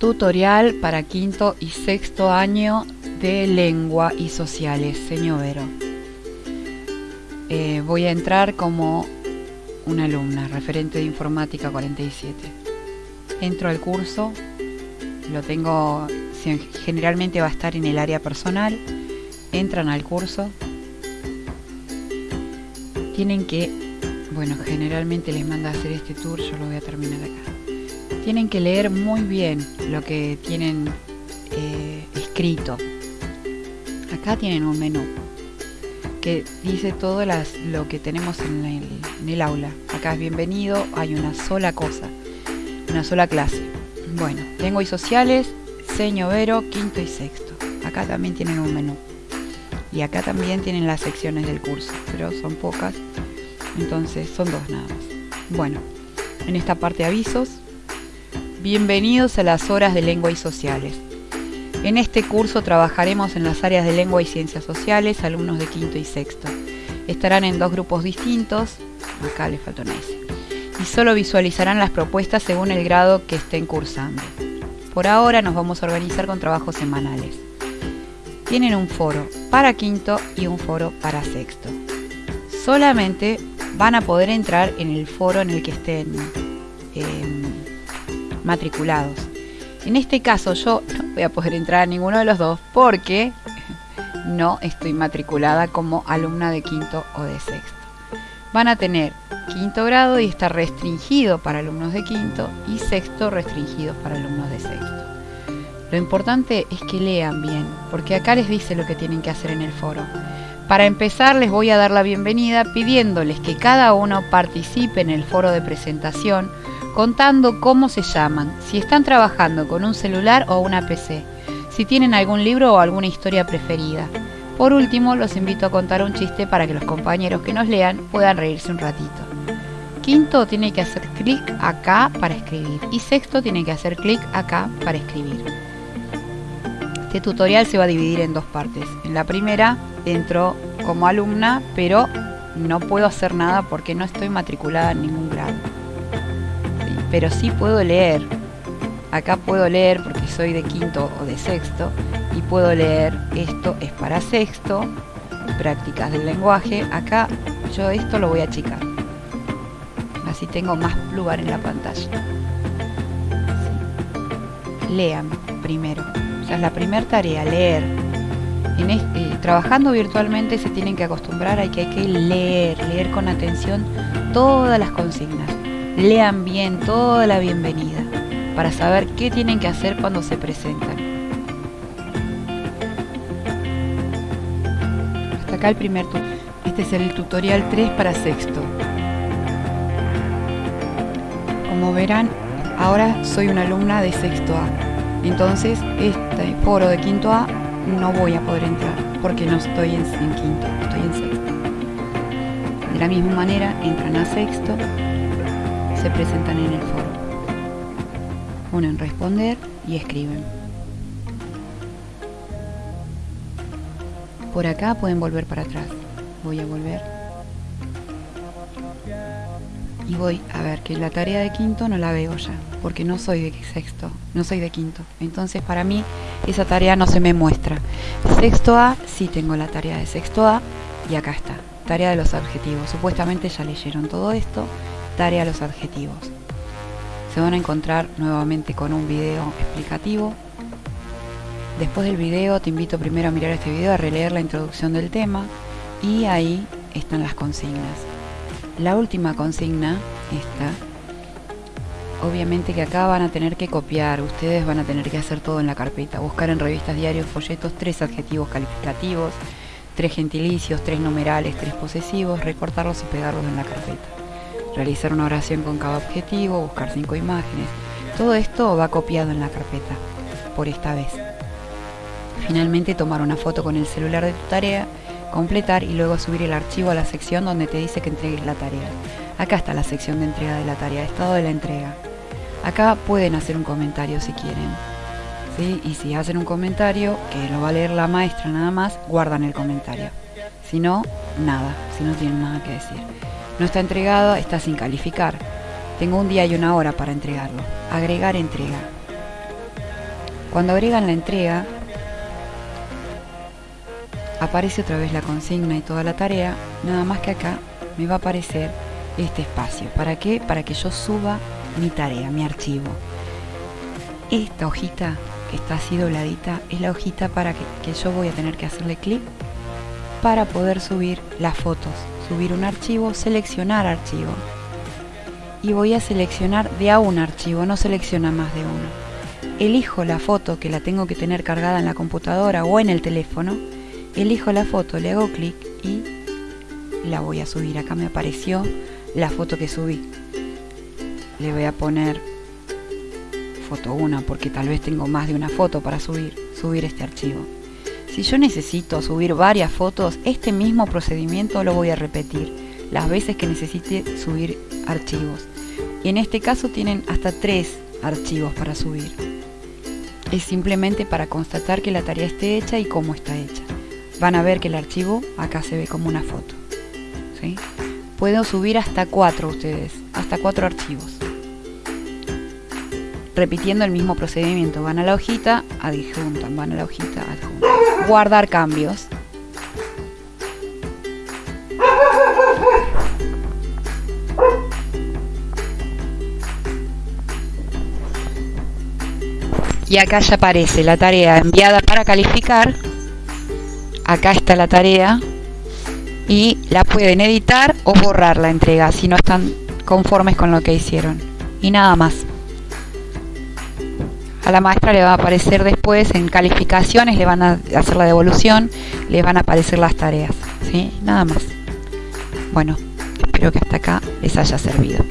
Tutorial para quinto y sexto año de lengua y sociales, señor Vero. Eh, voy a entrar como una alumna, referente de informática 47. Entro al curso, lo tengo, generalmente va a estar en el área personal, entran al curso, tienen que, bueno, generalmente les manda a hacer este tour, yo lo voy a terminar acá. Tienen que leer muy bien lo que tienen eh, escrito. Acá tienen un menú que dice todo lo que tenemos en el, en el aula. Acá es bienvenido, hay una sola cosa, una sola clase. Bueno, lengua y sociales, seño vero, quinto y sexto. Acá también tienen un menú. Y acá también tienen las secciones del curso, pero son pocas. Entonces son dos nada más. Bueno, en esta parte avisos. Bienvenidos a las horas de lengua y sociales. En este curso trabajaremos en las áreas de lengua y ciencias sociales, alumnos de quinto y sexto. Estarán en dos grupos distintos, acá les falta una y solo visualizarán las propuestas según el grado que estén cursando. Por ahora nos vamos a organizar con trabajos semanales. Tienen un foro para quinto y un foro para sexto. Solamente van a poder entrar en el foro en el que estén eh, matriculados. En este caso yo no voy a poder entrar a ninguno de los dos porque no estoy matriculada como alumna de quinto o de sexto. Van a tener quinto grado y está restringido para alumnos de quinto y sexto restringido para alumnos de sexto. Lo importante es que lean bien, porque acá les dice lo que tienen que hacer en el foro. Para empezar les voy a dar la bienvenida pidiéndoles que cada uno participe en el foro de presentación contando cómo se llaman, si están trabajando con un celular o una PC, si tienen algún libro o alguna historia preferida. Por último, los invito a contar un chiste para que los compañeros que nos lean puedan reírse un ratito. Quinto tiene que hacer clic acá para escribir y sexto tiene que hacer clic acá para escribir. Este tutorial se va a dividir en dos partes. En la primera entro como alumna, pero no puedo hacer nada porque no estoy matriculada en ningún grado pero sí puedo leer. Acá puedo leer porque soy de quinto o de sexto y puedo leer esto es para sexto, prácticas del lenguaje. Acá yo esto lo voy a achicar. Así tengo más lugar en la pantalla. Lean primero. O es la primera tarea, leer. Este, trabajando virtualmente se tienen que acostumbrar a que hay que leer, leer con atención todas las consignas lean bien toda la bienvenida para saber qué tienen que hacer cuando se presentan. Hasta acá el primer tutorial. Este es el tutorial 3 para sexto. Como verán, ahora soy una alumna de sexto A. Entonces, este foro de quinto A no voy a poder entrar porque no estoy en, en quinto, estoy en sexto. De la misma manera, entran a sexto se presentan en el foro. Ponen responder y escriben. Por acá pueden volver para atrás. Voy a volver. Y voy a ver que la tarea de quinto no la veo ya, porque no soy de sexto, no soy de quinto. Entonces para mí esa tarea no se me muestra. Sexto A, sí tengo la tarea de sexto A y acá está, tarea de los adjetivos. Supuestamente ya leyeron todo esto a los adjetivos. Se van a encontrar nuevamente con un video explicativo. Después del video te invito primero a mirar este video, a releer la introducción del tema y ahí están las consignas. La última consigna, esta, obviamente que acá van a tener que copiar, ustedes van a tener que hacer todo en la carpeta, buscar en revistas, diarios, folletos, tres adjetivos calificativos, tres gentilicios, tres numerales, tres posesivos, recortarlos y pegarlos en la carpeta realizar una oración con cada objetivo, buscar cinco imágenes. Todo esto va copiado en la carpeta, por esta vez. Finalmente tomar una foto con el celular de tu tarea, completar y luego subir el archivo a la sección donde te dice que entregues la tarea. Acá está la sección de entrega de la tarea, estado de la entrega. Acá pueden hacer un comentario si quieren. ¿sí? Y si hacen un comentario, que lo va a leer la maestra nada más, guardan el comentario. Si no, nada, si no tienen nada que decir. No está entregado, está sin calificar. Tengo un día y una hora para entregarlo. Agregar entrega. Cuando agregan la entrega, aparece otra vez la consigna y toda la tarea, nada más que acá me va a aparecer este espacio. ¿Para qué? Para que yo suba mi tarea, mi archivo. Esta hojita que está así dobladita es la hojita para que, que yo voy a tener que hacerle clic para poder subir las fotos, subir un archivo, seleccionar archivo. Y voy a seleccionar de a un archivo, no selecciona más de uno. Elijo la foto que la tengo que tener cargada en la computadora o en el teléfono elijo la foto, le hago clic y la voy a subir. Acá me apareció la foto que subí. Le voy a poner foto 1 porque tal vez tengo más de una foto para subir, subir este archivo. Si yo necesito subir varias fotos, este mismo procedimiento lo voy a repetir las veces que necesite subir archivos. Y en este caso tienen hasta tres archivos para subir. Es simplemente para constatar que la tarea esté hecha y cómo está hecha van a ver que el archivo acá se ve como una foto. ¿sí? Puedo subir hasta cuatro ustedes, hasta cuatro archivos. Repitiendo el mismo procedimiento, van a la hojita, adjuntan, van a la hojita, adjuntan. Guardar cambios. Y acá ya aparece la tarea enviada para calificar. Acá está la tarea. Y la pueden editar o borrar la entrega si no están conformes con lo que hicieron. Y nada más a la maestra le va a aparecer después en calificaciones le van a hacer la devolución les van a aparecer las tareas ¿sí? nada más bueno espero que hasta acá les haya servido